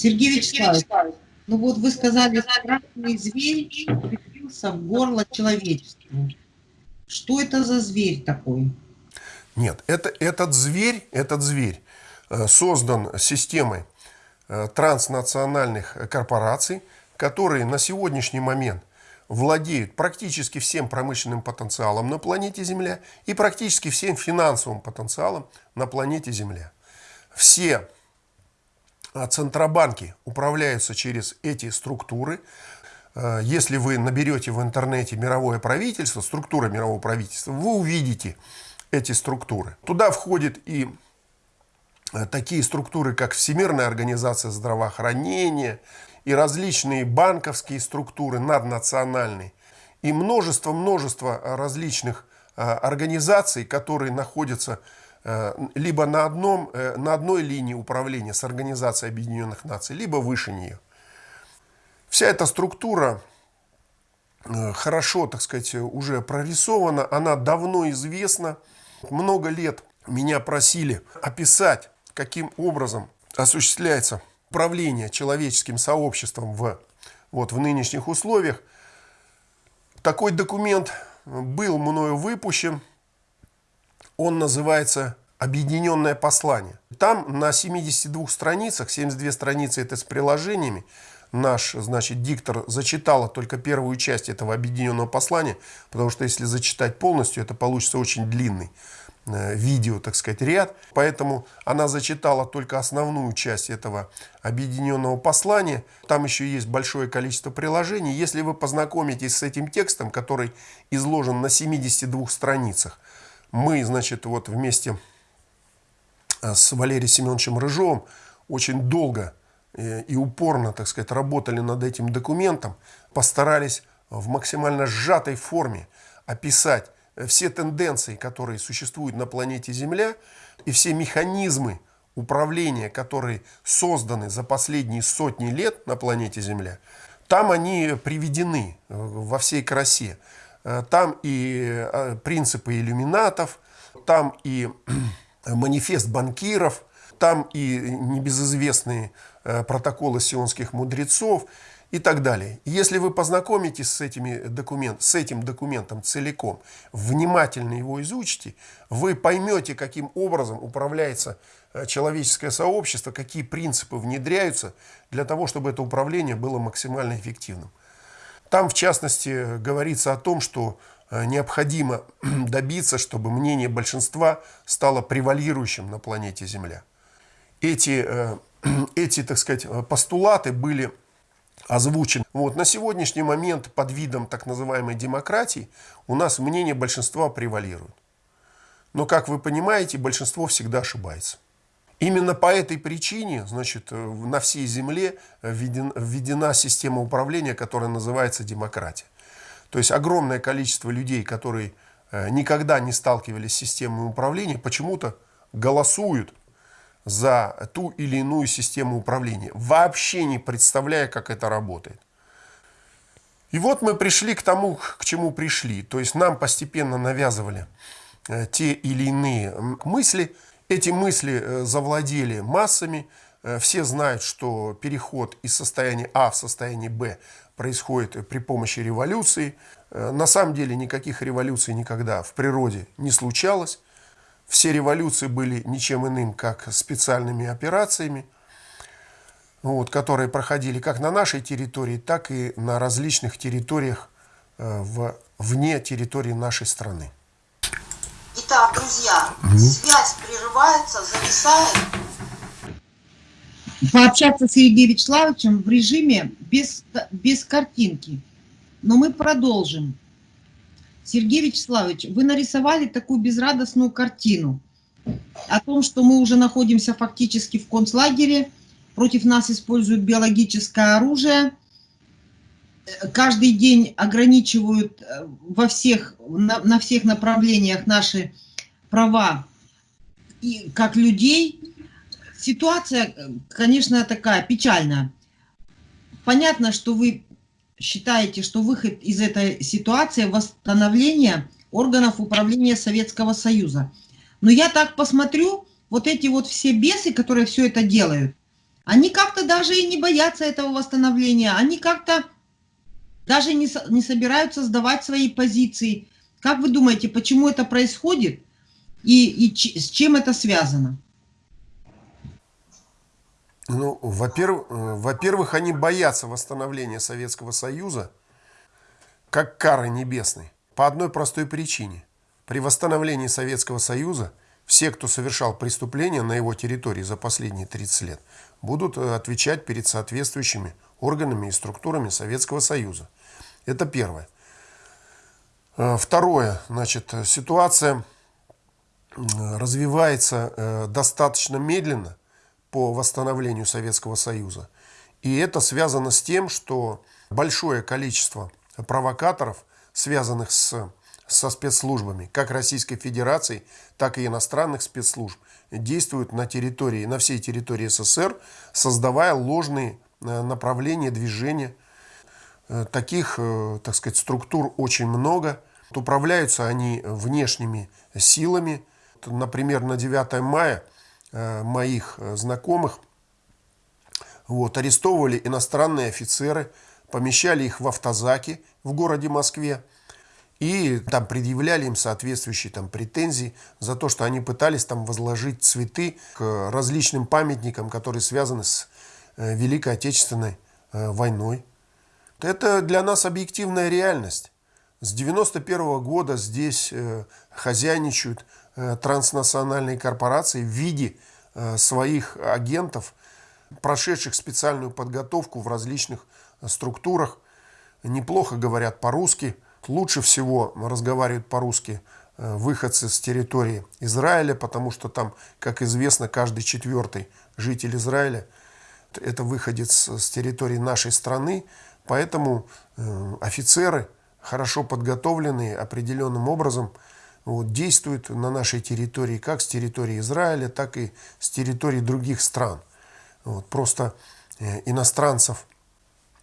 Сергей Вячеславович, ну вот вы сказали, страшный зверь прицепился в горло человечеству. Что это за зверь такой? Нет, это, этот зверь, этот зверь э, создан системой э, транснациональных корпораций, которые на сегодняшний момент владеют практически всем промышленным потенциалом на планете Земля и практически всем финансовым потенциалом на планете Земля. Все Центробанки управляются через эти структуры. Э, если вы наберете в интернете мировое правительство, структура мирового правительства, вы увидите эти структуры. Туда входят и э, такие структуры, как Всемирная организация здравоохранения, и различные банковские структуры наднациональные, и множество-множество различных э, организаций, которые находятся Э, либо на, одном, э, на одной линии управления с Организацией Объединенных Наций, либо выше нее. Вся эта структура э, хорошо, так сказать, уже прорисована, она давно известна. Много лет меня просили описать, каким образом осуществляется управление человеческим сообществом в, вот, в нынешних условиях. Такой документ был мною выпущен он называется «Объединенное послание». Там на 72 страницах, 72 страницы это с приложениями, наш, значит, диктор зачитала только первую часть этого объединенного послания, потому что если зачитать полностью, это получится очень длинный э, видео, так сказать, ряд. Поэтому она зачитала только основную часть этого объединенного послания. Там еще есть большое количество приложений. Если вы познакомитесь с этим текстом, который изложен на 72 страницах, мы, значит, вот вместе э, с Валерием Семеновичем Рыжовым очень долго э, и упорно, так сказать, работали над этим документом, постарались в максимально сжатой форме описать э, все тенденции, которые существуют на планете Земля, и все механизмы управления, которые созданы за последние сотни лет на планете Земля, там они приведены во всей красе. Э, там и э, принципы иллюминатов, там и манифест банкиров, там и небезызвестные э, протоколы сионских мудрецов и так далее. Если вы познакомитесь с, этими документ, с этим документом целиком, внимательно его изучите, вы поймете, каким образом управляется человеческое сообщество, какие принципы внедряются для того, чтобы это управление было максимально эффективным. Там, в частности, говорится о том, что э, необходимо добиться, чтобы мнение большинства стало превалирующим на планете Земля. Эти, э, эти так сказать, постулаты были озвучены. Вот, на сегодняшний момент под видом так называемой демократии у нас мнение большинства превалирует. Но, как вы понимаете, большинство всегда ошибается. Именно по этой причине значит, э, на всей Земле введена, введена система управления, которая называется демократия. То есть огромное количество людей, которые э, никогда не сталкивались с системой управления, почему-то голосуют за ту или иную систему управления, вообще не представляя, как это работает. И вот мы пришли к тому, к чему пришли. То есть нам постепенно навязывали э, те или иные мысли – эти мысли э, завладели массами. Э, все знают, что переход из состояния А в состояние Б происходит при помощи революции. Э, на самом деле никаких революций никогда в природе не случалось. Все революции были ничем иным, как специальными операциями, вот, которые проходили как на нашей территории, так и на различных территориях в, вне территории нашей страны. Итак, друзья, угу. связь прерывается, зависает. Пообщаться с Сергеем Вячеславовичем в режиме без, без картинки. Но мы продолжим. Сергей Вячеславович, вы нарисовали такую безрадостную картину о том, что мы уже находимся фактически в концлагере, против нас используют биологическое оружие, каждый день ограничивают э, во всех, на, на всех направлениях наши права и как людей. Ситуация, конечно, такая печальная. Понятно, что вы считаете, что выход из этой ситуации – восстановление органов управления Советского Союза. Но я так посмотрю, вот эти вот все бесы, которые все это делают, Они как-то даже и не боятся этого восстановления, они как-то даже не, не собираются сдавать свои позиции. Как вы думаете, почему это происходит и, и ч- с чем это связано? Ну, во-первых, э, во-первых, они боятся восстановления Советского Союза как кары небесной. По одной простой причине. При восстановлении Советского Союза все, кто совершал преступления на его территории за последние 30 лет, будут э, отвечать перед соответствующими органами и структурами Советского Союза. Это первое. Э, Второе, значит, э, ситуация м, развивается э, достаточно медленно по восстановлению Советского Союза. И это связано с тем, что большое количество провокаторов, связанных с, со спецслужбами, как Российской Федерации, так и иностранных спецслужб, действуют на территории, на всей территории СССР, создавая ложные э, направления движения Э, Таких, э, так сказать, структур очень много. Управляются они внешними силами. Например, на 9 мая э, моих э, знакомых вот, арестовывали иностранные офицеры, помещали их в автозаки в городе Москве и там предъявляли им соответствующие там претензии за то, что они пытались там возложить цветы к различным памятникам, которые связаны с э, Великой Отечественной э, войной. Это для нас объективная реальность. С 91 года здесь э, хозяйничают э, транснациональные корпорации в виде э, своих агентов, прошедших специальную подготовку в различных структурах, неплохо говорят по-русски. Лучше всего разговаривают по-русски выходцы с территории Израиля, потому что там, как известно, каждый четвертый житель Израиля – это выходец с территории нашей страны, поэтому э, офицеры, хорошо подготовленные определенным образом, вот, действуют на нашей территории, как с территории Израиля, так и с территории других стран. Вот, просто э, иностранцев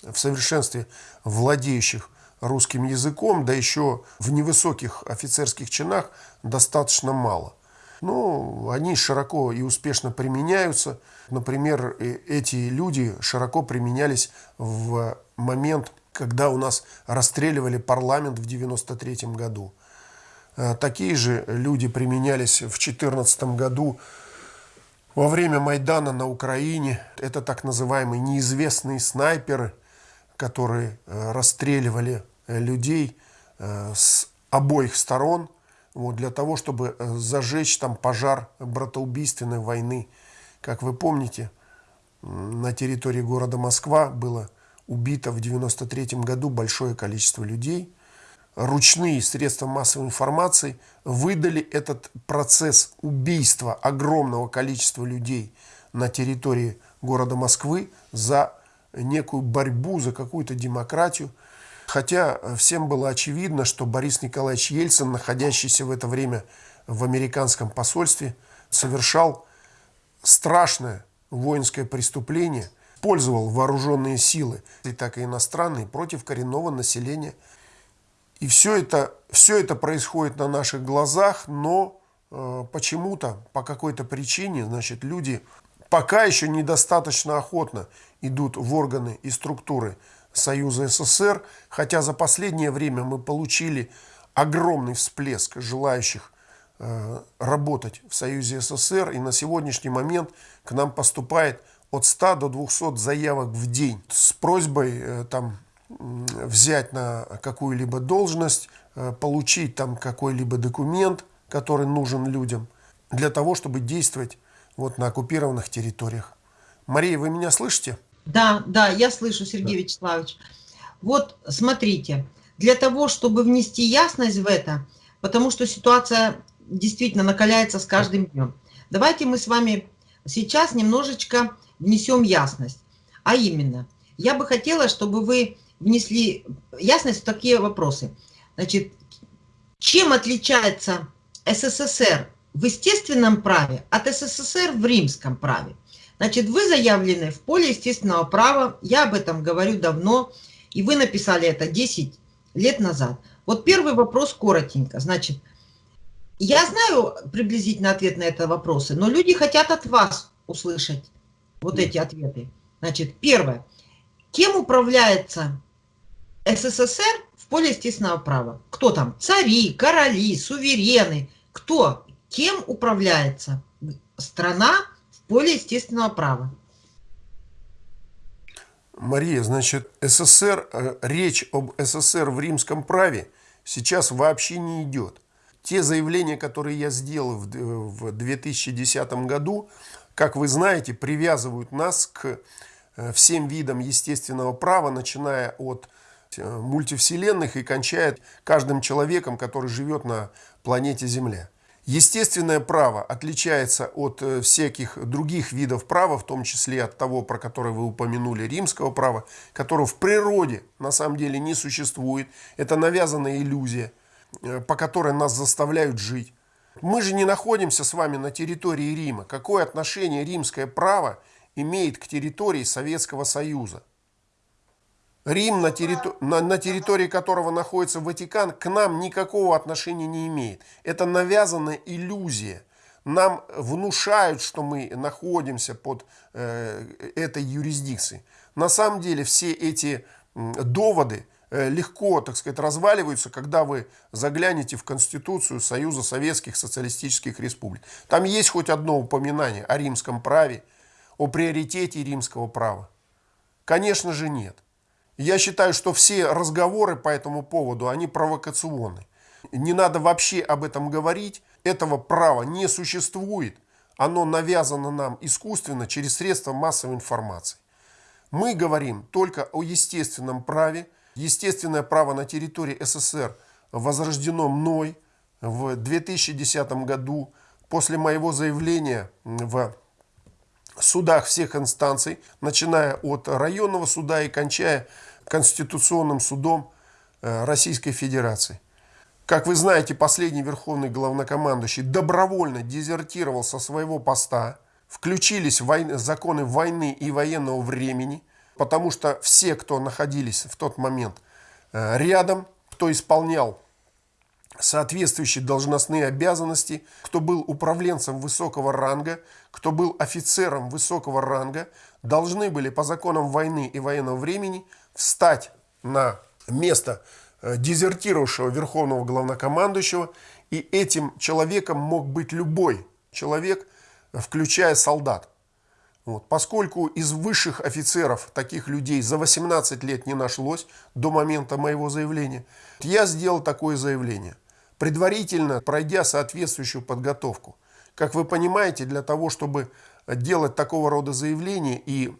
в совершенстве владеющих русским языком, да еще в невысоких офицерских чинах достаточно мало. Ну, они широко и успешно применяются. Например, э- эти люди широко применялись в момент, когда у нас расстреливали парламент в 93 году. Э, Такие же люди применялись в 2014 году во время Майдана на Украине. Это так называемые неизвестные снайперы, которые э, расстреливали людей с обоих сторон вот, для того, чтобы э, зажечь там пожар братоубийственной войны. Как вы помните, на территории города Москва было убито в 93 году большое количество людей. Ручные средства массовой информации выдали этот процесс убийства огромного количества людей на территории города Москвы за некую борьбу, за какую-то демократию. Хотя э, всем было очевидно, что Борис Николаевич Ельцин, находящийся в это время в американском посольстве, совершал страшное воинское преступление, использовал вооруженные силы, и так и иностранные, против коренного населения. И все это, все это происходит на наших глазах, но э, почему-то, по какой-то причине, значит, люди пока еще недостаточно охотно идут в органы и структуры Союза СССР, хотя за последнее время мы получили огромный всплеск желающих э, работать в Союзе СССР, и на сегодняшний момент к нам поступает от 100 до 200 заявок в день с просьбой э, там взять на какую-либо должность, э, получить там какой-либо документ, который нужен людям, для того, чтобы действовать вот на оккупированных территориях. Мария, вы меня слышите? Да, да, я слышу, Сергей Вячеславович. Вот, смотрите, для того, чтобы внести ясность в это, потому что ситуация действительно накаляется с каждым днем, давайте мы с вами сейчас немножечко внесем ясность. А именно, я бы хотела, чтобы вы внесли ясность в такие вопросы. Значит, чем отличается СССР в естественном праве от СССР в римском праве? Значит, вы заявлены в поле естественного права, я об этом говорю давно, и вы написали это 10 лет назад. Вот первый вопрос коротенько. Значит, я знаю приблизительно ответ на это вопросы, но люди хотят от вас услышать вот эти ответы. Значит, первое. Кем управляется СССР в поле естественного права? Кто там? Цари, короли, суверены. Кто? Кем управляется страна поле естественного права? Мария, значит, СССР, э, речь об СССР в римском праве сейчас вообще не идет. Те заявления, которые я сделал в 2010 году, как вы знаете, привязывают нас к э, всем видам естественного права, начиная от э, мультивселенных и кончая каждым человеком, который живет на планете Земля. Естественное право отличается от э, всяких других видов права, в том числе от того, про которое вы упомянули, римского права, которого в природе на самом деле не существует. Это навязанная иллюзия, э, по которой нас заставляют жить. Мы же не находимся с вами на территории Рима. Какое отношение римское право имеет к территории Советского Союза? Рим, на, территор... на, на территории которого находится Ватикан, к нам никакого отношения не имеет. Это навязанная иллюзия. Нам внушают, что мы находимся под э, этой юрисдикцией. На самом деле все эти доводы э, легко, так сказать, разваливаются, когда вы заглянете в Конституцию Союза Советских Социалистических Республик. Там есть хоть одно упоминание о римском праве, о приоритете римского права? Конечно же нет. Я считаю, что все разговоры по этому поводу, они провокационны. Не надо вообще об этом говорить. Этого права не существует. Оно навязано нам искусственно через средства массовой информации. Мы говорим только о естественном праве. Естественное право на территории СССР возрождено мной в 2010 году после моего заявления в судах всех инстанций, начиная от районного суда и кончая Конституционным судом э, Российской Федерации. Как вы знаете, последний верховный главнокомандующий добровольно дезертировал со своего поста, включились войны, законы войны и военного времени, потому что все, кто находились в тот момент э, рядом, кто исполнял соответствующие должностные обязанности, кто был управленцем высокого ранга, кто был офицером высокого ранга, должны были по законам войны и военного времени встать на место э, дезертировавшего верховного главнокомандующего, и этим человеком мог быть любой человек, включая солдат. Вот. Поскольку из высших офицеров таких людей за 18 лет не нашлось до момента моего заявления, я сделал такое заявление – предварительно пройдя соответствующую подготовку. Как вы понимаете, для того, чтобы делать такого рода заявления и,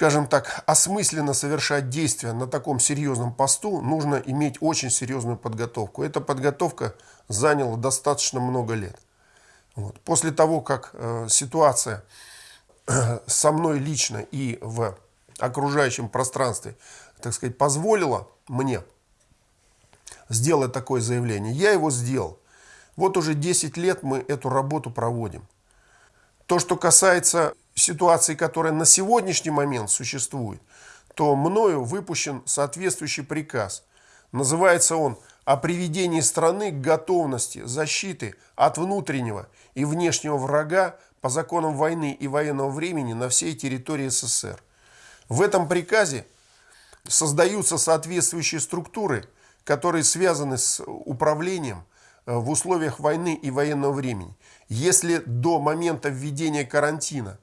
скажем так, осмысленно совершать действия на таком серьезном посту, нужно иметь очень серьезную подготовку. Эта подготовка заняла достаточно много лет. Вот. После того, как э, ситуация э, со мной лично и в окружающем пространстве, так сказать, позволила мне сделать такое заявление. Я его сделал. Вот уже 10 лет мы эту работу проводим. То, что касается ситуации, которая на сегодняшний момент существует, то мною выпущен соответствующий приказ. Называется он «О приведении страны к готовности защиты от внутреннего и внешнего врага по законам войны и военного времени на всей территории СССР». В этом приказе создаются соответствующие структуры – которые связаны с управлением э, в условиях войны и военного времени. Если до момента введения карантина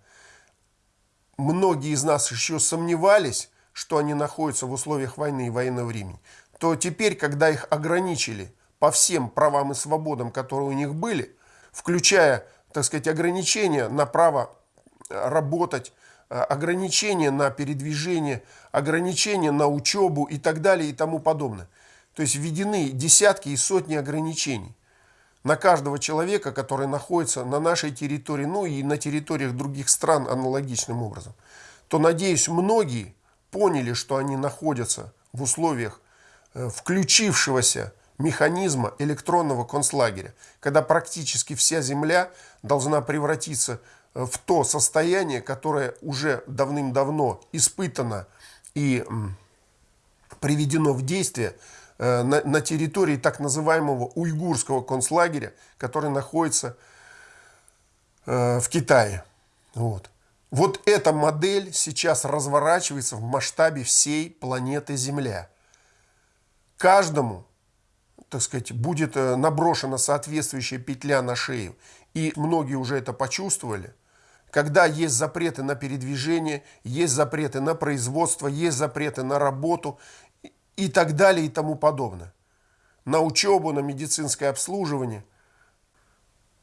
многие из нас еще сомневались, что они находятся в условиях войны и военного времени, то теперь, когда их ограничили по всем правам и свободам, которые у них были, включая, так сказать, ограничения на право э, работать, э, ограничения на передвижение, ограничения на учебу и так далее и тому подобное – то есть введены десятки и сотни ограничений на каждого человека, который находится на нашей территории, ну и на территориях других стран аналогичным образом, то, надеюсь, многие поняли, что они находятся в условиях э, включившегося механизма электронного концлагеря, когда практически вся земля должна превратиться э, в то состояние, которое уже давным-давно испытано и приведено в действие на, на территории так называемого уйгурского концлагеря, который находится э, в Китае. Вот. Вот эта модель сейчас разворачивается в масштабе всей планеты Земля. Каждому, так сказать, будет э, наброшена соответствующая петля на шею. И многие уже это почувствовали. Когда есть запреты на передвижение, есть запреты на производство, есть запреты на работу и так далее и тому подобное. На учебу, на медицинское обслуживание –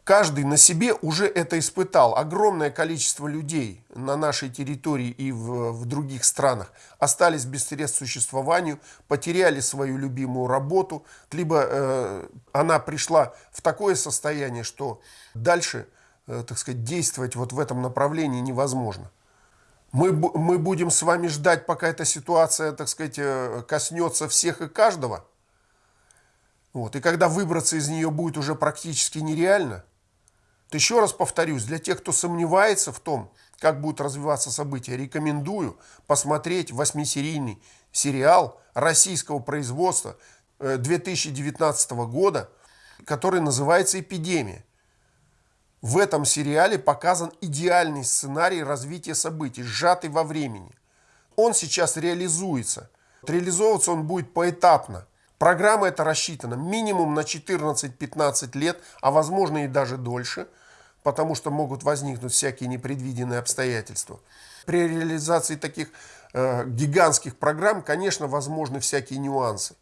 Каждый на себе уже это испытал. Огромное количество людей на нашей территории и в, в других странах остались без средств существованию, потеряли свою любимую работу, либо э, она пришла в такое состояние, что дальше, э, так сказать, действовать вот в этом направлении невозможно. Мы, мы будем с вами ждать, пока эта ситуация, так сказать, э, коснется всех и каждого. Вот. И когда выбраться из нее будет уже практически нереально – еще раз повторюсь, для тех, кто сомневается в том, как будут развиваться события, рекомендую посмотреть восьмисерийный сериал российского производства 2019 э, года, который называется «Эпидемия». В этом сериале показан идеальный сценарий развития событий, сжатый во времени. Он сейчас реализуется. Реализовываться он будет поэтапно. Программа эта рассчитана минимум на 14-15 лет, а возможно и даже дольше – потому что могут возникнуть всякие непредвиденные обстоятельства. При реализации таких э, гигантских программ, конечно, возможны всякие нюансы.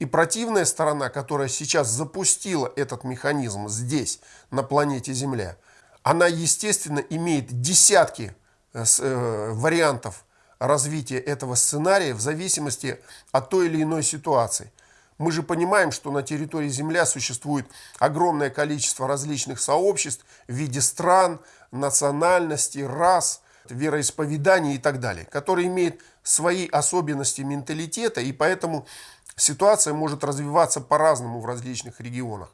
И противная сторона, которая сейчас запустила этот механизм здесь, на планете Земля, она, естественно, имеет десятки э, э, вариантов развития этого сценария в зависимости от той или иной ситуации. Мы же понимаем, что на территории Земля существует огромное количество различных сообществ в виде стран, национальностей, рас, вероисповеданий и так далее, которые имеют свои особенности менталитета, и поэтому ситуация может развиваться по-разному в различных регионах.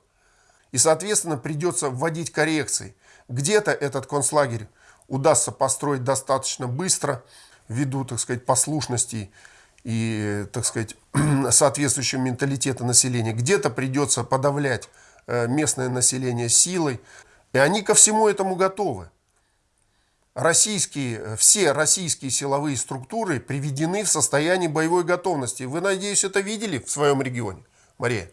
И, соответственно, придется вводить коррекции. Где-то этот концлагерь удастся построить достаточно быстро, ввиду, так сказать, послушности и, так сказать, соответствующего менталитета населения. Где-то придется подавлять э, местное население силой. И они ко всему этому готовы. Российские, все российские силовые структуры приведены в состояние боевой готовности. Вы, надеюсь, это видели в своем регионе, Мария?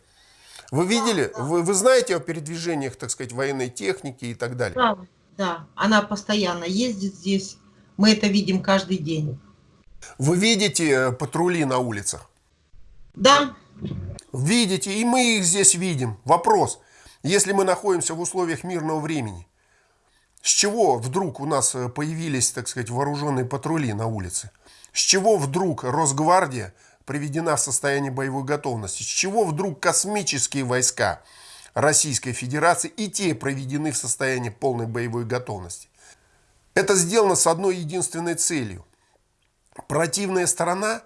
Вы видели, да, да. Вы, вы знаете о передвижениях, так сказать, военной техники и так далее? Да, да, она постоянно ездит здесь. Мы это видим каждый день. Вы видите э, патрули на улицах? Да. Видите, и мы их здесь видим. Вопрос, если мы находимся в условиях мирного времени, с чего вдруг у нас э, появились, так сказать, вооруженные патрули на улице? С чего вдруг Росгвардия приведена в состояние боевой готовности? С чего вдруг космические войска Российской Федерации и те проведены в состоянии полной боевой готовности? Это сделано с одной единственной целью – противная сторона,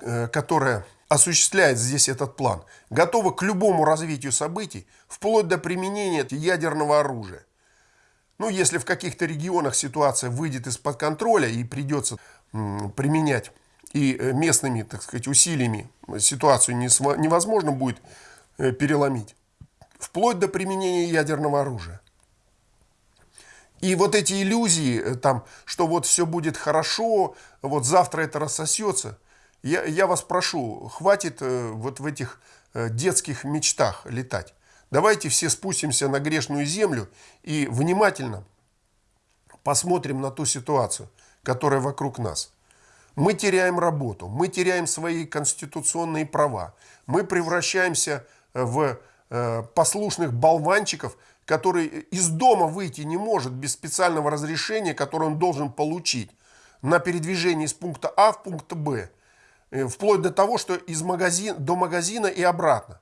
э, которая осуществляет здесь этот план, готова к любому развитию событий, вплоть до применения ядерного оружия. Ну, если в каких-то регионах ситуация выйдет из-под контроля и придется применять и э, местными, так сказать, усилиями ситуацию невозможно будет э, переломить, вплоть до применения ядерного оружия. И вот эти иллюзии, э, там, что вот все будет хорошо, вот завтра это рассосется, я, я вас прошу, хватит вот в этих детских мечтах летать. Давайте все спустимся на грешную землю и внимательно посмотрим на ту ситуацию, которая вокруг нас. Мы теряем работу, мы теряем свои конституционные права, мы превращаемся в послушных болванчиков, который из дома выйти не может без специального разрешения, которое он должен получить на передвижение из пункта А в пункт Б, э, вплоть до того, что из магазина, до магазина и обратно.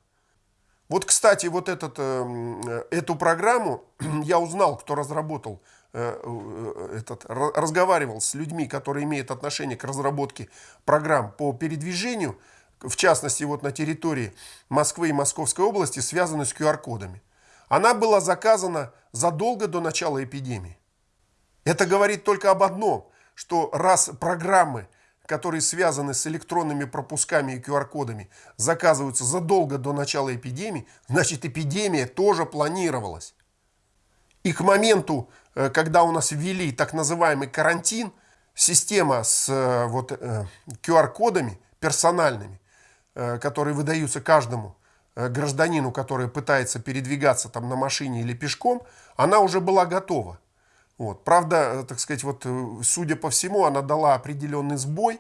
Вот, кстати, вот этот, э, эту программу я узнал, кто разработал, э, этот, разговаривал с людьми, которые имеют отношение к разработке программ по передвижению, в частности, вот на территории Москвы и Московской области, связанной с QR-кодами. Она была заказана задолго до начала эпидемии. Это говорит только об одном, что раз программы, которые связаны с электронными пропусками и QR-кодами, заказываются задолго до начала эпидемии, значит эпидемия тоже планировалась. И к моменту э, когда у нас ввели так называемый карантин, система с э, вот, QR-кодами персональными, э, которые выдаются каждому гражданину, который пытается передвигаться там на машине или пешком, она уже была готова. Вот. Правда, э, так сказать, вот, э, судя по всему, она дала определенный сбой.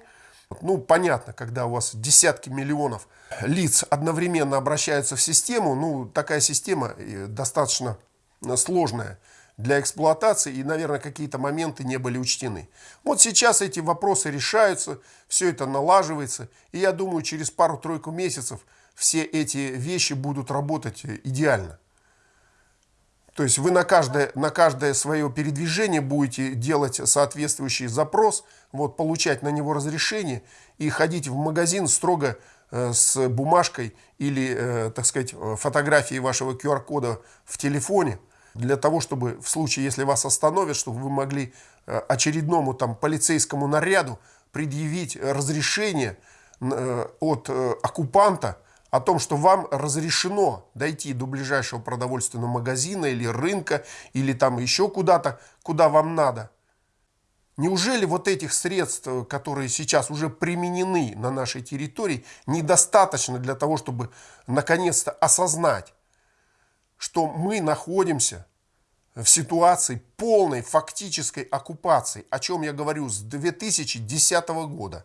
Ну, понятно, когда у вас десятки миллионов лиц одновременно обращаются в систему, ну, такая система э, достаточно сложная для эксплуатации, и, наверное, какие-то моменты не были учтены. Вот сейчас эти вопросы решаются, все это налаживается, и я думаю, через пару-тройку месяцев все эти вещи будут работать идеально. То есть вы на каждое, на каждое свое передвижение будете делать соответствующий запрос, вот, получать на него разрешение и ходить в магазин строго э, с бумажкой или, э, так сказать, фотографией вашего QR-кода в телефоне, для того, чтобы в случае, если вас остановят, чтобы вы могли э, очередному там полицейскому наряду предъявить разрешение от оккупанта, о том, что вам разрешено дойти до ближайшего продовольственного магазина или рынка, или там еще куда-то, куда вам надо. Неужели вот этих средств, которые сейчас уже применены на нашей территории, недостаточно для того, чтобы наконец-то осознать, что мы находимся в ситуации полной фактической оккупации, о чем я говорю с 2010 года.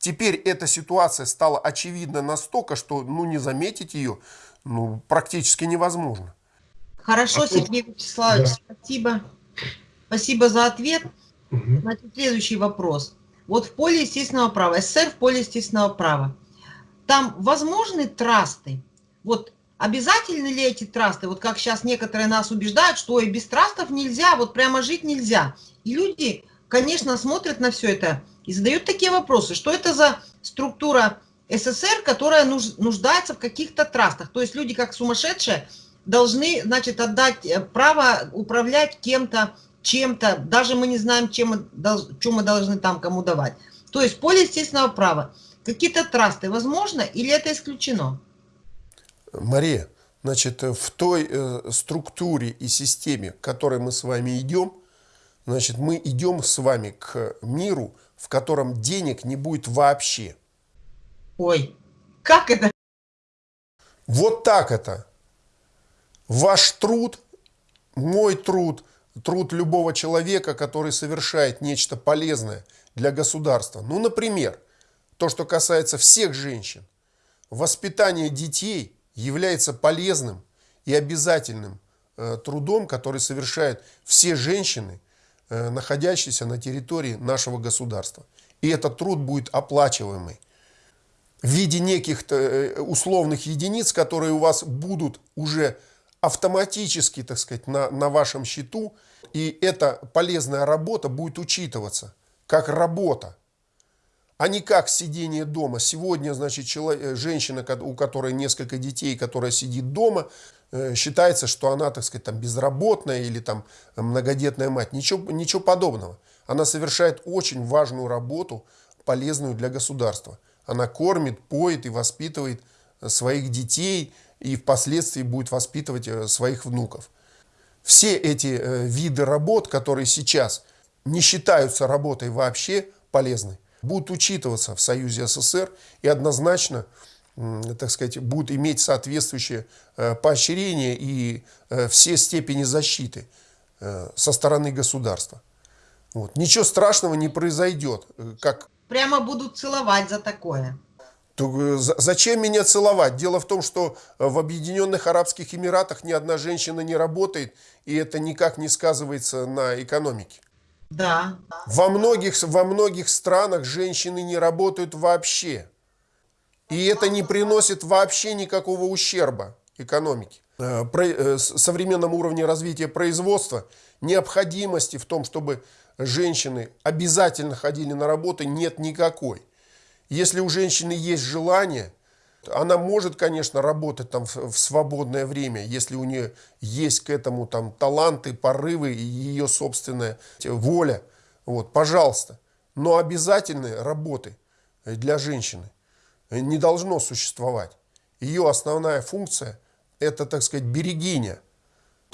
Теперь эта ситуация стала очевидна настолько, что ну, не заметить ее ну, практически невозможно. Хорошо, А Сергей Вячеславович, Да. спасибо. Спасибо за ответ. Мгм. Значит, следующий вопрос. Вот в поле естественного права, СССР в поле естественного права, там возможны трасты? Вот обязательны ли эти трасты? Вот как сейчас некоторые нас убеждают, что и без трастов нельзя, вот прямо жить нельзя. И люди, конечно, смотрят на все это и задают такие вопросы. Что это за структура СССР, которая нуж- нуждается в каких-то трастах? То есть люди, как сумасшедшие, должны, значит, отдать э, право управлять кем-то, чем-то, даже мы не знаем, чем что мы должны там кому давать. То есть поле естественного права. Какие-то трасты возможно или это исключено? Мария, значит, в той э, структуре и системе, к которой мы с вами идем, значит, мы идем с вами к миру, в котором денег не будет вообще. Ой, как это? Вот так это. Ваш труд, мой труд, труд любого человека, который совершает нечто полезное для государства. Ну, например, то, что касается всех женщин. Воспитание детей является полезным и обязательным э, трудом, который совершают все женщины, э, находящиеся на территории нашего государства. И этот труд будет оплачиваемый в виде неких э, условных единиц, которые у вас будут уже автоматически, так сказать, на, на вашем счету, и эта полезная работа будет учитываться как работа, а не как сидение дома. Сегодня, значит, человек, женщина, ко- у которой несколько детей, которая сидит дома, э, считается, что она, так сказать, там безработная или там многодетная мать. Ничего, ничего подобного. Она совершает очень важную работу, полезную для государства. Она кормит, поет и воспитывает э, своих детей и впоследствии будет воспитывать э, своих внуков. Все эти э, виды работ, которые сейчас не считаются работой вообще полезной, будут учитываться в Союзе СССР и однозначно, так сказать, будут иметь соответствующее э, поощрение и э, все степени защиты э, со стороны государства. Вот. Ничего страшного не произойдет, как Прямо будут целовать за такое. то, за- зачем меня целовать? Дело в том, что в Объединенных Арабских Эмиратах ни одна женщина не работает, и это никак не сказывается на экономике. Да. Во многих, во многих странах женщины не работают вообще. И это не приносит вообще никакого ущерба экономике. Э, э, современном уровне развития производства необходимости в том, чтобы женщины обязательно ходили на работу, нет никакой. Если у женщины есть желание, она может, конечно, работать там в, свободное время, если у нее есть к этому там таланты, порывы и ее собственная воля. Вот, пожалуйста. Но обязательной работы для женщины не должно существовать. Ее основная функция – это, так сказать, берегиня.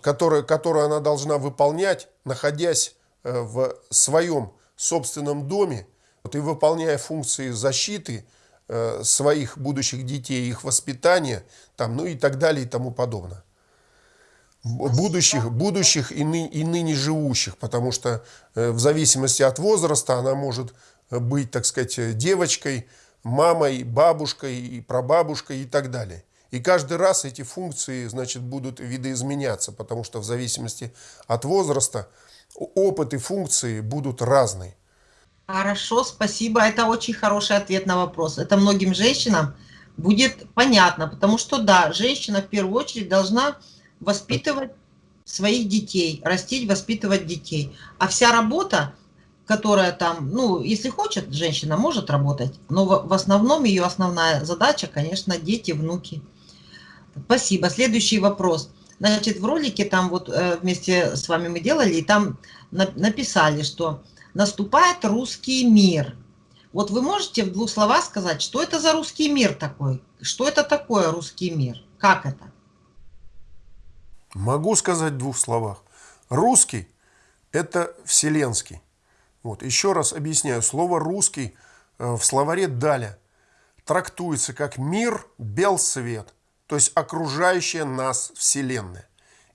которую, которую она должна выполнять, находясь э, в своем собственном доме вот, и выполняя функции защиты э, своих будущих детей, их воспитания, там, ну и так далее и тому подобное. Будущих, будущих и, ны, и ныне живущих, потому что э, в зависимости от возраста она может быть, так сказать, девочкой, мамой, бабушкой, и прабабушкой и так далее. И каждый раз эти функции, значит, будут видоизменяться, потому что в зависимости от возраста опыт и функции будут разные. Хорошо, спасибо. Это очень хороший ответ на вопрос. Это многим женщинам будет понятно, потому что, да, женщина в первую очередь должна воспитывать своих детей, растить, воспитывать детей. А вся работа, которая там, ну, если хочет, женщина может работать, но в, основном ее основная задача, конечно, дети, внуки. Спасибо. Следующий вопрос. Значит, в ролике там вот э, вместе с вами мы делали, и там написали, что наступает русский мир. Вот вы можете в двух словах сказать, что это за русский мир такой? Что это такое русский мир? Как это? Могу сказать в двух словах. Русский – это вселенский. Вот, еще раз объясняю. Слово «русский» э, в словаре «Даля» трактуется как мир, бел свет то есть окружающая нас Вселенная.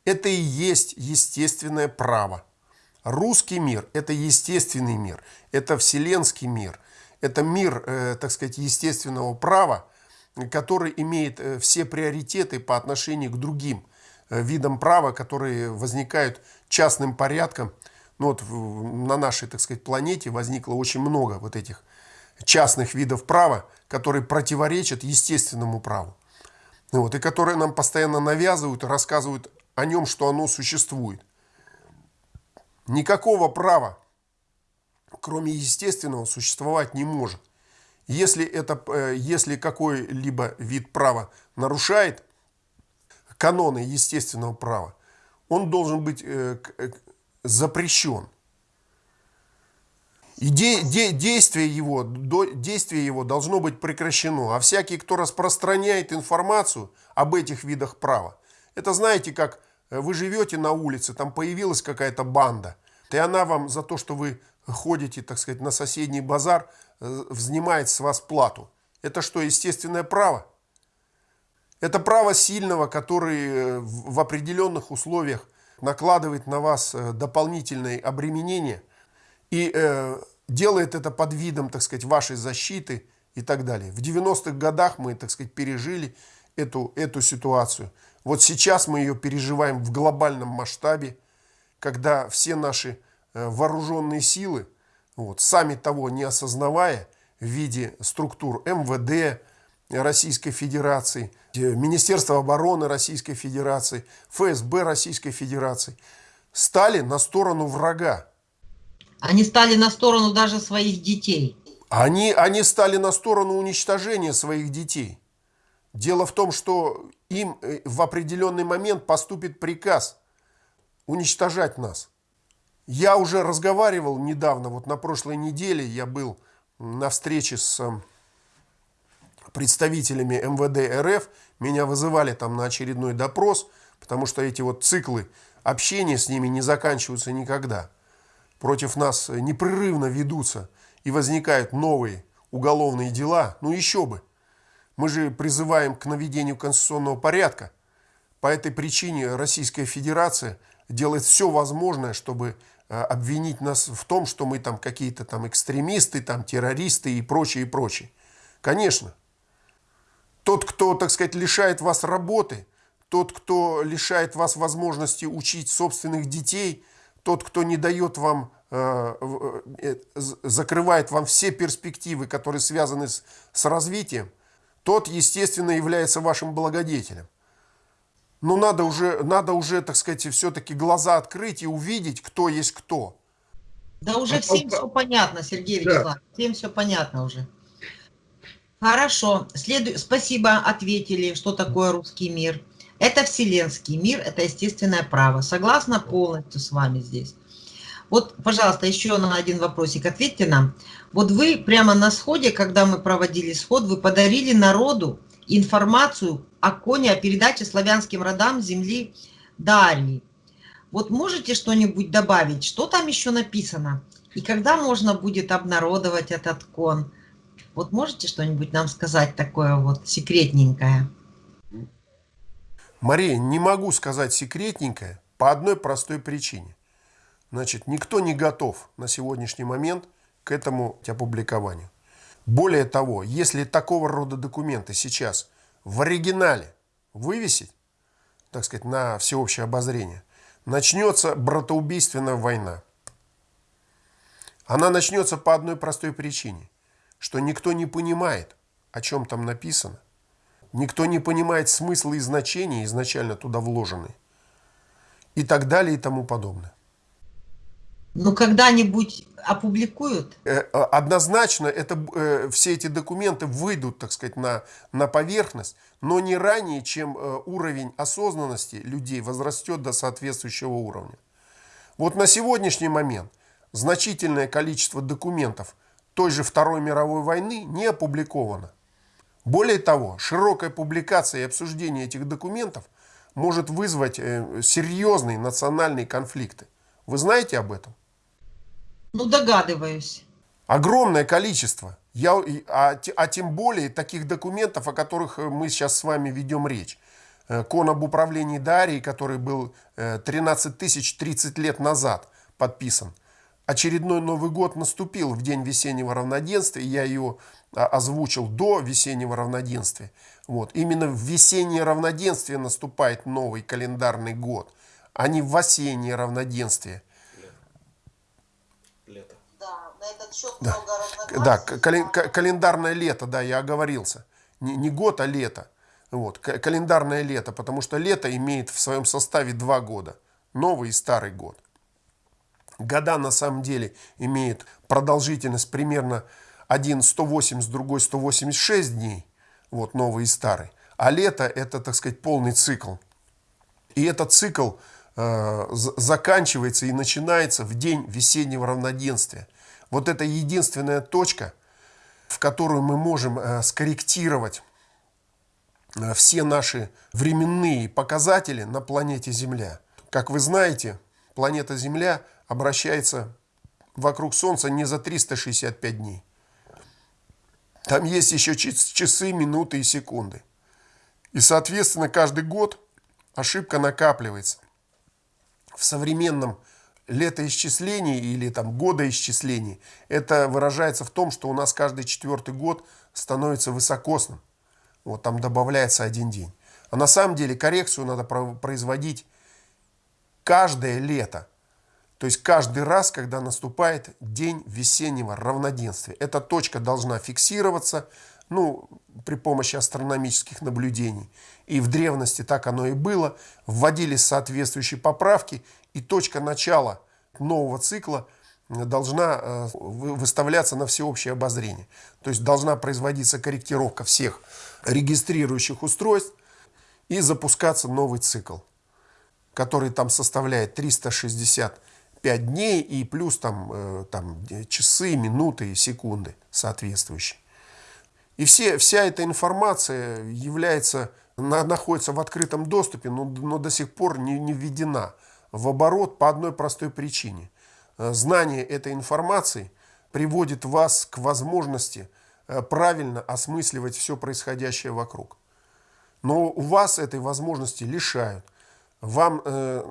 Это и есть естественное право. Русский мир – это естественный мир, это вселенский мир, это мир, э, так сказать, естественного права, который имеет э, все приоритеты по отношению к другим видам права, которые возникают частным порядком. Ну вот на нашей, так сказать, планете возникло очень много вот этих частных видов права, которые противоречат естественному праву вот, и которые нам постоянно навязывают и рассказывают о нем, что оно существует. Никакого права, кроме естественного, существовать не может. Если, это, э, если какой-либо вид права нарушает каноны естественного права, он должен быть э, э, запрещен. И де, де, действие, его, до, действие его должно быть прекращено. А всякий, кто распространяет информацию об этих видах права, это знаете, как э, вы живете на улице, там появилась какая-то банда, и она вам за то, что вы ходите, так сказать, на соседний базар, э, взнимает с вас плату. Это что, естественное право? Это право сильного, который э, в определенных условиях накладывает на вас дополнительные обременения и делает это под видом, так сказать, вашей защиты и так далее. В 90-х годах мы, так сказать, пережили эту, эту ситуацию. Вот сейчас мы ее переживаем в глобальном масштабе, когда все наши э, вооруженные силы, вот, сами того не осознавая, в виде структур МВД Российской Федерации, Министерства обороны Российской Федерации, ФСБ Российской Федерации, стали на сторону врага. Они стали на сторону даже своих детей. Они, они стали на сторону уничтожения своих детей. Дело в том, что им э, в определенный момент поступит приказ уничтожать нас. Я уже разговаривал недавно, вот на прошлой неделе я был на встрече с э, представителями МВД РФ. Меня вызывали там на очередной допрос, потому что эти вот циклы общения с ними не заканчиваются никогда против нас непрерывно ведутся и возникают новые уголовные дела, ну еще бы. Мы же призываем к наведению конституционного порядка. По этой причине Российская Федерация делает все возможное, чтобы э, обвинить нас в том, что мы там какие-то там экстремисты, там террористы и прочее, и прочее. Конечно. Тот, кто, так сказать, лишает вас работы, тот, кто лишает вас возможности учить собственных детей – тот, кто не дает вам, э, э, закрывает вам все перспективы, которые связаны с, с развитием, тот, естественно, является вашим благодетелем. Но надо уже, надо уже, так сказать, все-таки глаза открыть и увидеть, кто есть кто. Да уже а всем все понятно, Сергей да. Вячеславович, всем все понятно уже. Хорошо, Следу... спасибо, ответили, что такое русский мир. Это вселенский мир, это естественное право. Согласна полностью с вами здесь. Вот, пожалуйста, еще на один вопросик ответьте нам. Вот вы прямо на сходе, когда мы проводили сход, вы подарили народу информацию о коне, о передаче славянским родам земли Дарьи. Вот можете что-нибудь добавить? Что там еще написано? И когда можно будет обнародовать этот кон? Вот можете что-нибудь нам сказать такое вот секретненькое? Мария, не могу сказать секретненькое по одной простой причине. Значит, никто не готов на сегодняшний момент к этому опубликованию. Более того, если такого рода документы сейчас в оригинале вывесить, так сказать, на всеобщее обозрение, начнется братоубийственная война. Она начнется по одной простой причине, что никто не понимает, о чем там написано. Никто не понимает смысла и значения изначально туда вложенные. И так далее и тому подобное. Ну, когда-нибудь опубликуют? Э, однозначно это, э, все эти документы выйдут, так сказать, на, на поверхность, но не ранее, чем э, уровень осознанности людей возрастет до соответствующего уровня. Вот на сегодняшний момент значительное количество документов той же Второй мировой войны не опубликовано. Более того, широкая публикация и обсуждение этих документов может вызвать серьезные национальные конфликты. Вы знаете об этом? Ну, догадываюсь. Огромное количество. Я, а, а тем более таких документов, о которых э, мы сейчас с вами ведем речь. Э, Кон об управлении Дарией, который был 13 э, тысяч 30 лет назад подписан. Очередной Новый год наступил в день весеннего равноденствия. Я ее а, озвучил до весеннего равноденствия. Вот. Именно в весеннее равноденствие наступает новый календарный год, а не в осеннее равноденствие. на этот счет да. много. Да, кали календарное лето, да, я оговорился. Не, не год, а лето. Вот, календарное лето, потому что лето имеет в своем составе два года. Новый и старый год. Года на самом деле имеют продолжительность примерно один 180, другой 186 дней. Вот новый и старый. А лето это, так сказать, полный цикл. И этот цикл э, заканчивается и начинается в день весеннего равноденствия. Вот это единственная точка, в которую мы можем э, скорректировать э, все наши временные показатели на планете Земля. Как вы знаете, планета Земля обращается вокруг Солнца не за 365 дней. Там есть еще часы, минуты и секунды. И, соответственно, каждый год ошибка накапливается. В современном летоисчислений или там годоисчислений, это выражается в том, что у нас каждый четвертый год становится высокосным. Вот там добавляется один день. А на самом деле коррекцию надо производить каждое лето. То есть каждый раз, когда наступает день весеннего равноденствия. Эта точка должна фиксироваться ну, при помощи астрономических наблюдений. И в древности так оно и было. Вводились соответствующие поправки, и точка начала нового цикла должна э, выставляться на всеобщее обозрение. То есть должна производиться корректировка всех регистрирующих устройств и запускаться новый цикл, который там составляет 365 дней и плюс там, э, там часы, минуты и секунды соответствующие. И все, вся эта информация является, находится в открытом доступе, но, но до сих пор не, не введена в оборот по одной простой причине. Э, знание этой информации приводит вас к возможности э, правильно осмысливать все происходящее вокруг. Но у вас этой возможности лишают. Вам э,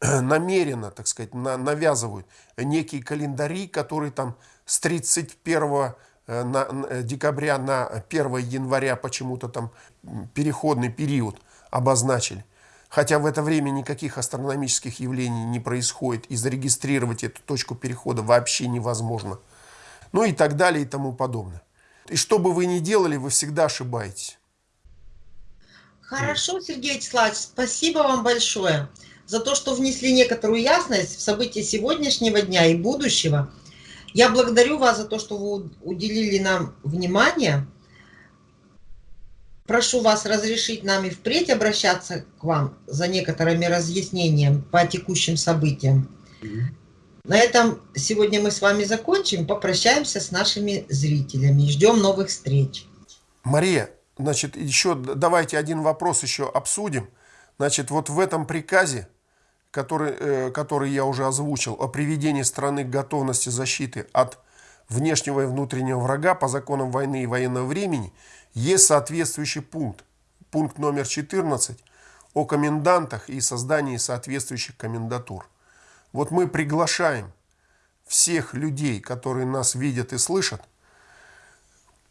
намеренно, так сказать, на, навязывают некие календари, которые там с 31 э, на, декабря на 1 января почему-то там переходный период обозначили хотя в это время никаких астрономических явлений не происходит, и зарегистрировать эту точку перехода вообще невозможно. Ну и так далее и тому подобное. И что бы вы ни делали, вы всегда ошибаетесь. Хорошо, Сергей Вячеславович, спасибо вам большое за то, что внесли некоторую ясность в события сегодняшнего дня и будущего. Я благодарю вас за то, что вы уделили нам внимание. Прошу вас разрешить нам и впредь обращаться к вам за некоторыми разъяснениями по текущим событиям. На этом сегодня мы с вами закончим, попрощаемся с нашими зрителями, ждем новых встреч. Мария, значит, еще давайте один вопрос еще обсудим. Значит, вот в этом приказе, который, э, который я уже озвучил, о приведении страны к готовности защиты от внешнего и внутреннего врага по законам войны и военного времени, есть соответствующий пункт, пункт номер 14 о комендантах и создании соответствующих комендатур. Вот мы приглашаем всех людей, которые нас видят и слышат,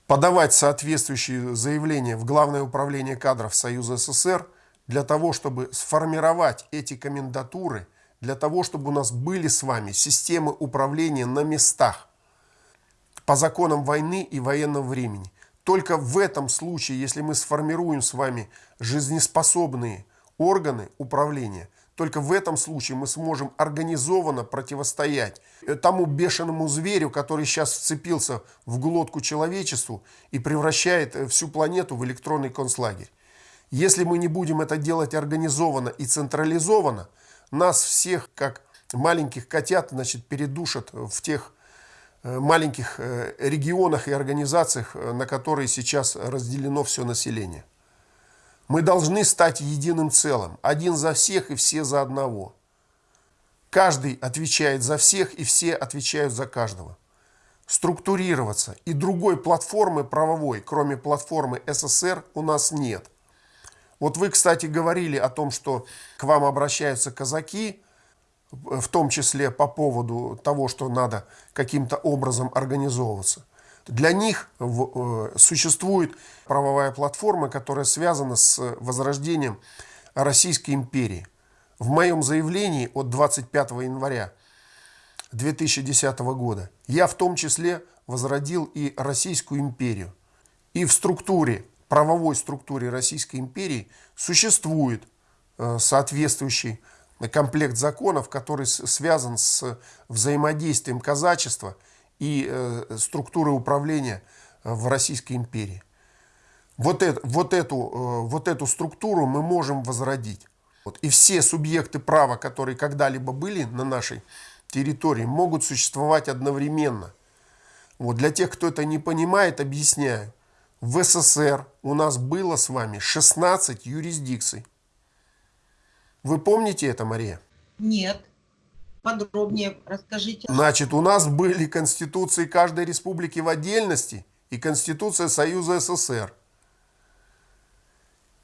подавать соответствующие заявления в Главное управление кадров Союза СССР для того, чтобы сформировать эти комендатуры, для того, чтобы у нас были с вами системы управления на местах по законам войны и военного времени. Только в этом случае, если мы сформируем с вами жизнеспособные органы управления, только в этом случае мы сможем организованно противостоять тому бешеному зверю, который сейчас вцепился в глотку человечеству и превращает э, всю планету в электронный концлагерь. Если мы не будем это делать организованно и централизованно, нас всех, как маленьких котят, значит, передушат в тех Э, маленьких э, регионах и организациях, э, на которые сейчас разделено все население. Мы должны стать единым целым, один за всех и все за одного. Каждый отвечает за всех и все отвечают за каждого. Структурироваться и другой платформы правовой, кроме платформы СССР, у нас нет. Вот вы, кстати, говорили о том, что к вам обращаются казаки, в том числе по поводу того, что надо каким-то образом организовываться. Для них э, существует правовая платформа, которая связана с возрождением Российской империи. В моем заявлении от 25 января 2010 года я в том числе возродил и Российскую империю. И в структуре, правовой структуре Российской империи существует э, соответствующий комплект законов, который связан с взаимодействием казачества и э, структурой управления э, в Российской империи. Вот, это, вот, эту, вот эту структуру мы можем возродить. Вот. И все субъекты права, которые когда-либо были на нашей территории, могут существовать одновременно. Вот. Для тех, кто это не понимает, объясняю. В СССР у нас было с вами 16 юрисдикций. Вы помните это, Мария? Нет. Подробнее расскажите. Значит, у нас были конституции каждой республики в отдельности и конституция Союза СССР.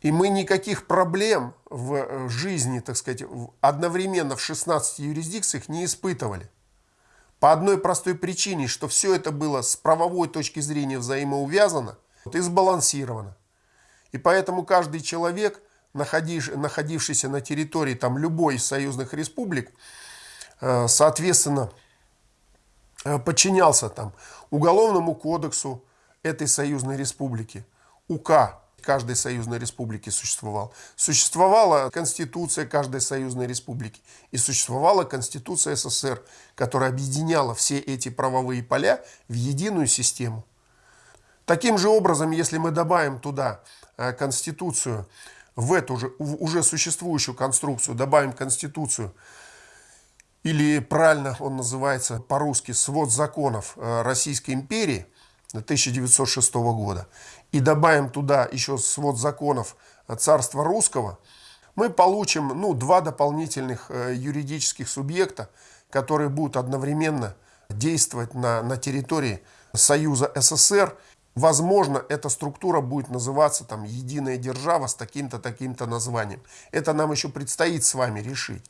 И мы никаких проблем в э, жизни, так сказать, одновременно в 16 юрисдикциях не испытывали. По одной простой причине, что все это было с правовой точки зрения взаимоувязано и сбалансировано. И поэтому каждый человек находившийся на территории там, любой из союзных республик, э, соответственно, э, подчинялся там, Уголовному кодексу этой союзной республики, УК каждой союзной республики существовал. Существовала Конституция каждой союзной республики и существовала Конституция СССР, которая объединяла все эти правовые поля в единую систему. Таким же образом, если мы добавим туда э, Конституцию в эту же уже существующую конструкцию добавим Конституцию, или правильно он называется по-русски «Свод законов э, Российской империи» 1906 года, и добавим туда еще свод законов Царства Русского, мы получим ну, два дополнительных э, юридических субъекта, которые будут одновременно действовать на, на территории Союза СССР Возможно, эта структура будет называться там «Единая держава» с таким-то, таким-то названием. Это нам еще предстоит с вами решить.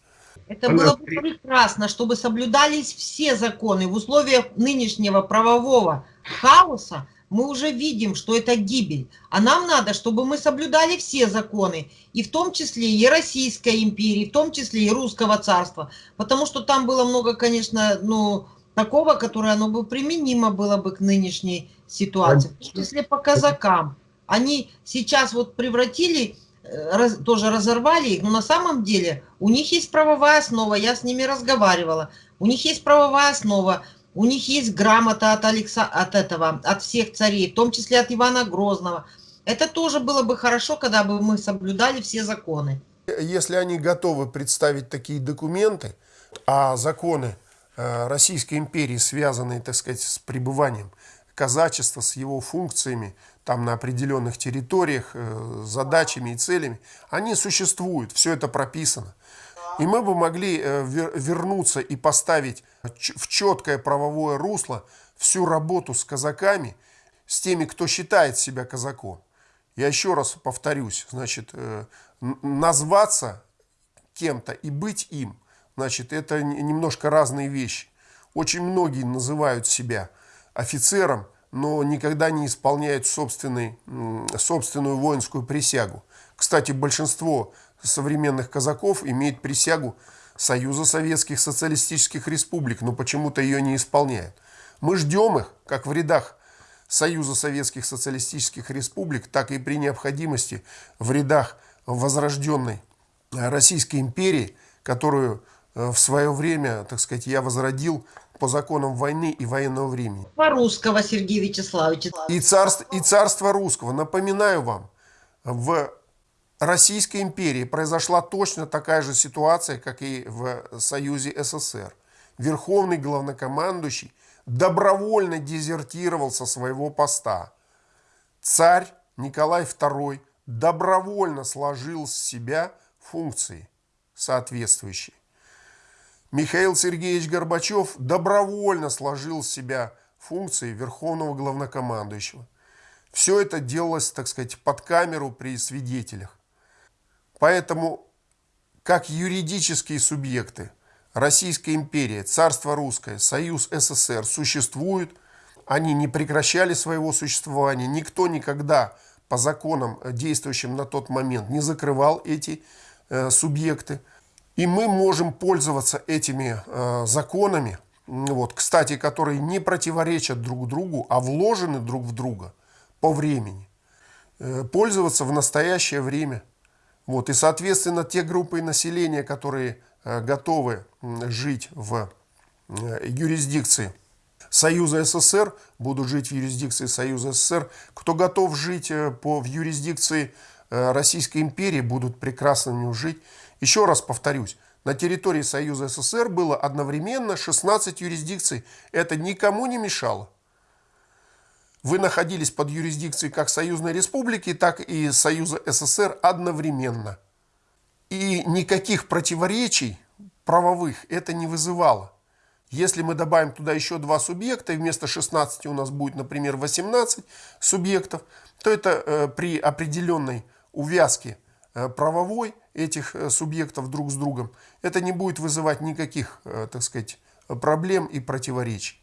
Это было бы прекрасно, чтобы соблюдались все законы. В условиях нынешнего правового хаоса мы уже видим, что это гибель. А нам надо, чтобы мы соблюдали все законы, и в том числе и Российской империи, в том числе и Русского царства. Потому что там было много, конечно, ну, такого, которое оно бы применимо было бы к нынешней ситуации, в том числе по казакам. Они сейчас вот превратили, э, раз, тоже разорвали их, но на самом деле у них есть правовая основа, я с ними разговаривала, у них есть правовая основа, у них есть грамота от, Алекса, от этого, от всех царей, в том числе от Ивана Грозного. Это тоже было бы хорошо, когда бы мы соблюдали все законы. Если они готовы представить такие документы, а законы Российской империи, связанные, так сказать, с пребыванием казачества с его функциями там на определенных территориях, э, задачами и целями, они существуют, все это прописано. И мы бы могли э, вернуться и поставить в четкое правовое русло всю работу с казаками, с теми, кто считает себя казаком. Я еще раз повторюсь, значит, э, назваться кем-то и быть им, значит, это немножко разные вещи. Очень многие называют себя офицером, но никогда не исполняют собственный, собственную воинскую присягу. Кстати, большинство современных казаков имеет присягу Союза Советских Социалистических Республик, но почему-то ее не исполняют. Мы ждем их, как в рядах Союза Советских Социалистических Республик, так и при необходимости в рядах возрожденной Российской империи, которую э, в свое время, так сказать, я возродил по законам войны и военного времени. Русского, Сергей Вячеславович. И царство, и царство русского. Напоминаю вам, в Российской империи произошла точно такая же ситуация, как и в Союзе СССР. Верховный главнокомандующий добровольно дезертировал со своего поста. Царь Николай II добровольно сложил с себя функции соответствующие. Михаил Сергеевич Горбачев добровольно сложил с себя функции верховного главнокомандующего. Все это делалось, так сказать, под камеру при свидетелях. Поэтому, как юридические субъекты, Российская империя, Царство Русское, Союз СССР существуют, они не прекращали своего существования, никто никогда по законам, действующим на тот момент, не закрывал эти э, субъекты. И мы можем пользоваться этими э, законами, вот, кстати, которые не противоречат друг другу, а вложены друг в друга по времени, э, пользоваться в настоящее время. Вот, и, соответственно, те группы населения, которые э, готовы жить в э, юрисдикции Союза СССР, будут жить в юрисдикции Союза СССР. Кто готов жить э, по, в юрисдикции э, Российской империи, будут прекрасно в нем жить. Еще раз повторюсь, на территории Союза СССР было одновременно 16 юрисдикций. Это никому не мешало. Вы находились под юрисдикцией как Союзной Республики, так и Союза СССР одновременно. И никаких противоречий правовых это не вызывало. Если мы добавим туда еще два субъекта, и вместо 16 у нас будет, например, 18 субъектов, то это э, при определенной увязке э, правовой этих э, субъектов друг с другом, это не будет вызывать никаких, э, так сказать, проблем и противоречий.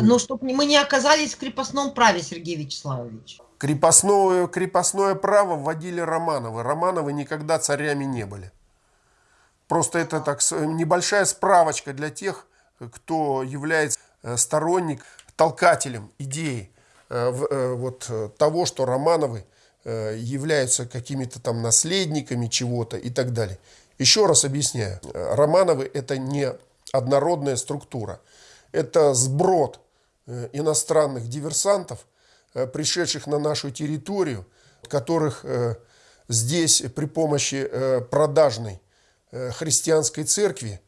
Но чтобы мы не оказались в крепостном праве, Сергей Вячеславович. Крепостное, крепостное право вводили Романовы. Романовы никогда царями не были. Просто это так небольшая справочка для тех, кто является э, сторонник, толкателем идеи вот, того, что Романовы являются какими-то там наследниками чего-то и так далее. Еще раз объясняю. Романовы это не однородная структура. Это сброд э, иностранных диверсантов, э, пришедших на нашу территорию, которых здесь при помощи продажной христианской церкви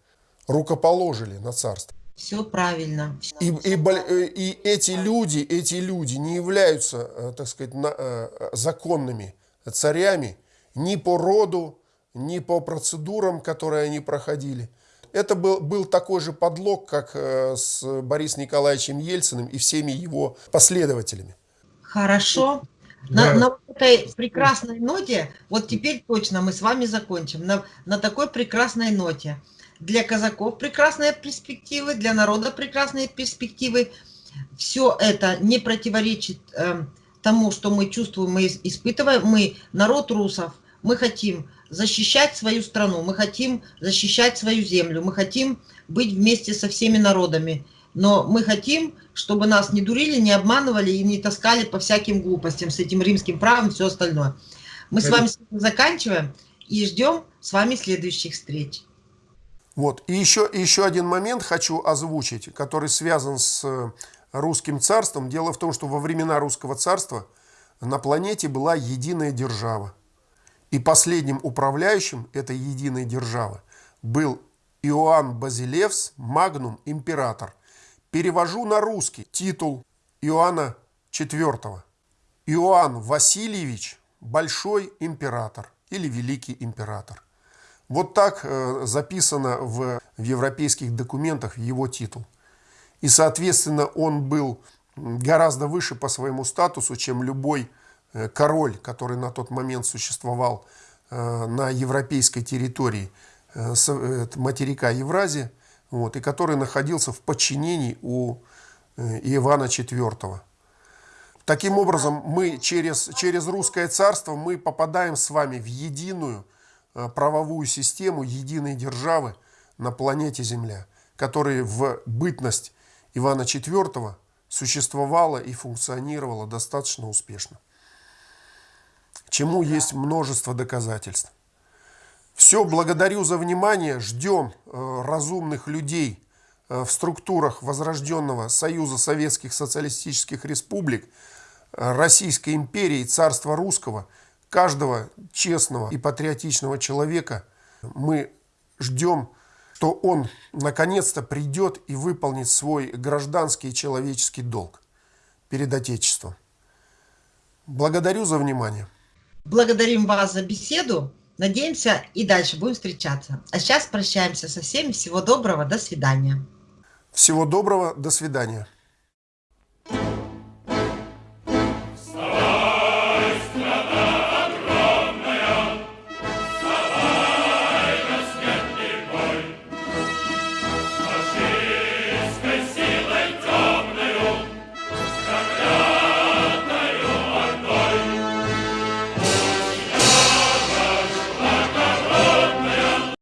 рукоположили на царство. Все правильно. И, и, э, и эти люди, эти люди не являются, э, так сказать, на, э, законными царями ни по роду, ни по процедурам, которые они проходили. Это был, был такой же подлог, как с Борисом Николаевичем Ельциным и всеми его последователями. Хорошо. На, да. на этой прекрасной ноте, вот теперь точно мы с вами закончим, на, на такой прекрасной ноте для казаков прекрасные перспективы, для народа прекрасные перспективы. Все это не противоречит э, тому, что мы чувствуем, мы испытываем. Мы народ русов, мы хотим защищать свою страну, мы хотим защищать свою землю, мы хотим быть вместе со всеми народами. Но мы хотим, чтобы нас не дурили, не обманывали и не таскали по всяким глупостям с этим римским правом и все остальное. Мы с вами заканчиваем и ждем с вами следующих встреч. Вот. И еще, еще один момент хочу озвучить, который связан с э, русским царством. Дело в том, что во времена русского царства на планете была единая держава. И последним управляющим этой единой державы был Иоанн Базилевс, магнум император. Перевожу на русский титул Иоанна IV. Иоанн Васильевич – большой император или великий император. Вот так э, записано в, в европейских документах его титул. И, соответственно, он был гораздо выше по своему статусу, чем любой э, король, который на тот момент существовал э, на европейской территории материка Евразия, вот, и который находился в подчинении у Ивана IV. Таким образом, мы через, через русское царство мы попадаем с вами в единую правовую систему единой державы на планете Земля, которая в бытность Ивана IV существовала и функционировала достаточно успешно. Чему есть множество доказательств. Все, благодарю за внимание, ждем э, разумных людей э, в структурах Возрожденного Союза Советских Социалистических Республик, э, Российской империи, Царства Русского, каждого честного и патриотичного человека мы ждем что он наконец-то придет и выполнит свой гражданский и человеческий долг перед Отечеством. Благодарю за внимание. Благодарим вас за беседу. Надеемся и дальше будем встречаться. А сейчас прощаемся со всеми. Всего доброго. До свидания. Всего доброго. До свидания.